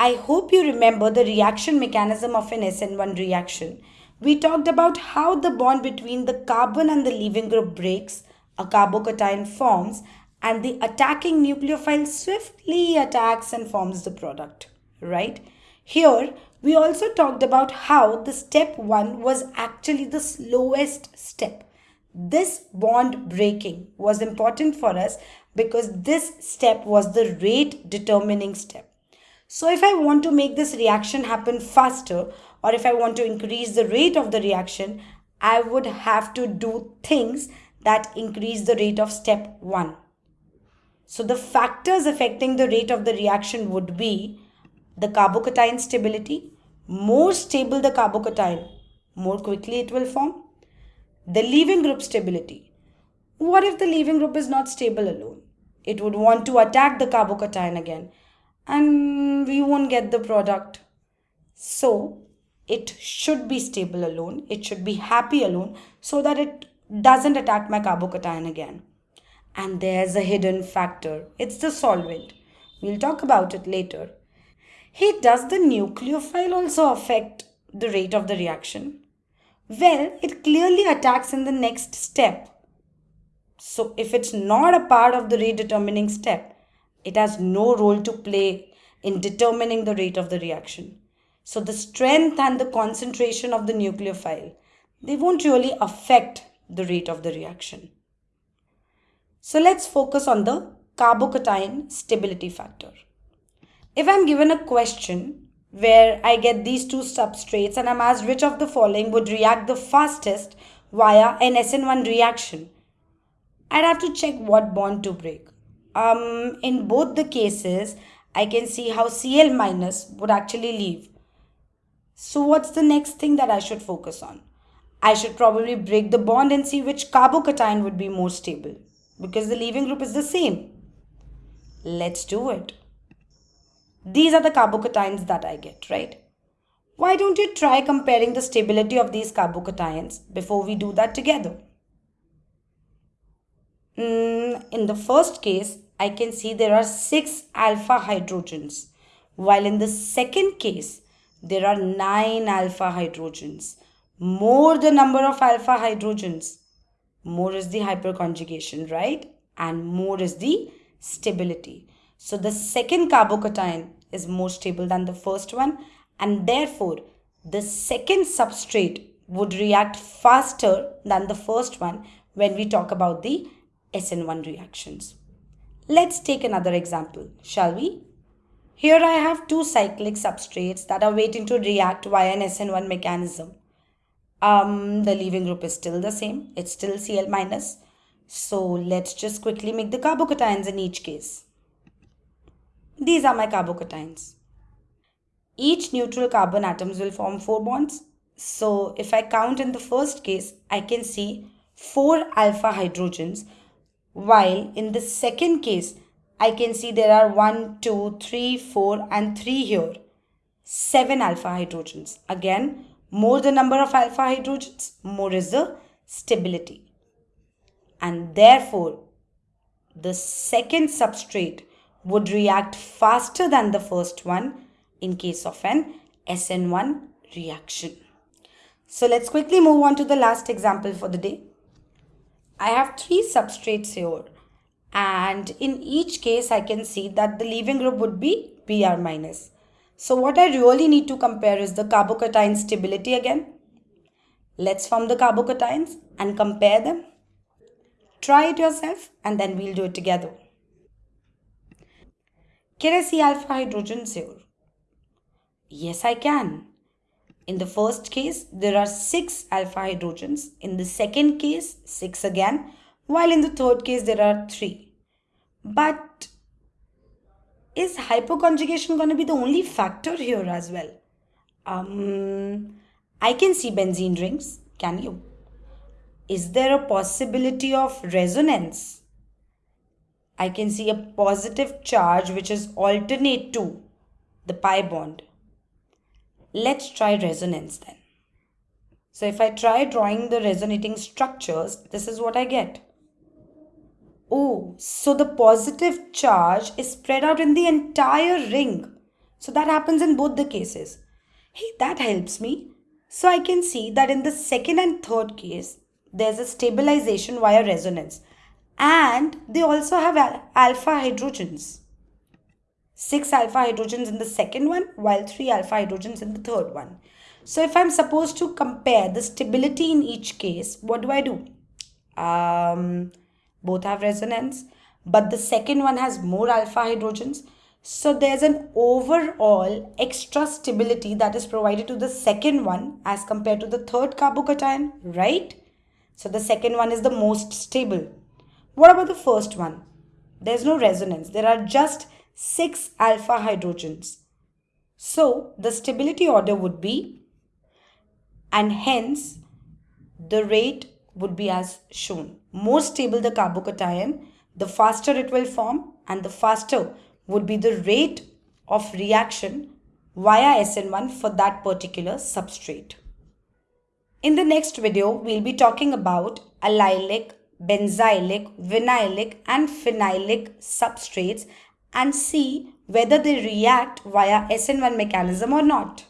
I hope you remember the reaction mechanism of an SN1 reaction. We talked about how the bond between the carbon and the leaving group breaks, a carbocation forms, and the attacking nucleophile swiftly attacks and forms the product, right? Here, we also talked about how the step 1 was actually the slowest step. This bond breaking was important for us because this step was the rate determining step. So if I want to make this reaction happen faster or if I want to increase the rate of the reaction, I would have to do things that increase the rate of step 1. So the factors affecting the rate of the reaction would be the carbocation stability. More stable the carbocation, more quickly it will form. The leaving group stability. What if the leaving group is not stable alone? It would want to attack the carbocation again and we won't get the product. So it should be stable alone. It should be happy alone so that it doesn't attack my carbocation again. And there's a hidden factor. It's the solvent. We'll talk about it later. Hey, does the nucleophile also affect the rate of the reaction? Well, it clearly attacks in the next step. So if it's not a part of the rate determining step, it has no role to play in determining the rate of the reaction. So the strength and the concentration of the nucleophile, they won't really affect the rate of the reaction. So let's focus on the carbocation stability factor. If I'm given a question where I get these two substrates and I'm asked which of the following would react the fastest via an SN1 reaction, I'd have to check what bond to break um, in both the cases, I can see how Cl minus would actually leave. So what's the next thing that I should focus on? I should probably break the bond and see which carbocation would be more stable because the leaving group is the same. Let's do it. These are the carbocations that I get, right? Why don't you try comparing the stability of these carbocations before we do that together? Mm, in the first case, I can see there are 6 alpha hydrogens, while in the second case, there are 9 alpha hydrogens. More the number of alpha hydrogens, more is the hyperconjugation, right? And more is the stability. So the second carbocation is more stable than the first one and therefore the second substrate would react faster than the first one when we talk about the SN1 reactions. Let's take another example, shall we? Here I have two cyclic substrates that are waiting to react via an SN1 mechanism. Um, the leaving group is still the same. It's still Cl minus. So let's just quickly make the carbocations in each case. These are my carbocations. Each neutral carbon atoms will form four bonds. So if I count in the first case, I can see four alpha hydrogens while in the second case, I can see there are 1, 2, 3, 4 and 3 here. 7 alpha hydrogens. Again, more the number of alpha hydrogens, more is the stability. And therefore, the second substrate would react faster than the first one in case of an SN1 reaction. So let's quickly move on to the last example for the day. I have three substrates here and in each case I can see that the leaving group would be Br minus. So what I really need to compare is the carbocation stability again. Let's form the carbocations and compare them. Try it yourself and then we'll do it together. Can I see alpha hydrogens here? Yes, I can. In the first case, there are 6 alpha hydrogens. In the second case, 6 again. While in the third case, there are 3. But is hyperconjugation going to be the only factor here as well? Um, I can see benzene rings. Can you? Is there a possibility of resonance? I can see a positive charge which is alternate to the pi bond. Let's try resonance then. So if I try drawing the resonating structures, this is what I get. Oh, so the positive charge is spread out in the entire ring. So that happens in both the cases. Hey, that helps me. So I can see that in the second and third case, there's a stabilization via resonance. And they also have alpha hydrogens. 6 alpha hydrogens in the second one, while 3 alpha hydrogens in the third one. So if I'm supposed to compare the stability in each case, what do I do? Um, both have resonance, but the second one has more alpha hydrogens. So there's an overall extra stability that is provided to the second one as compared to the third carbocation, right? So the second one is the most stable. What about the first one? There's no resonance. There are just 6 alpha hydrogens. So the stability order would be and hence the rate would be as shown. More stable the carbocation, the faster it will form and the faster would be the rate of reaction via SN1 for that particular substrate. In the next video, we'll be talking about allylic, benzylic, vinylic and phenylic substrates and see whether they react via SN1 mechanism or not.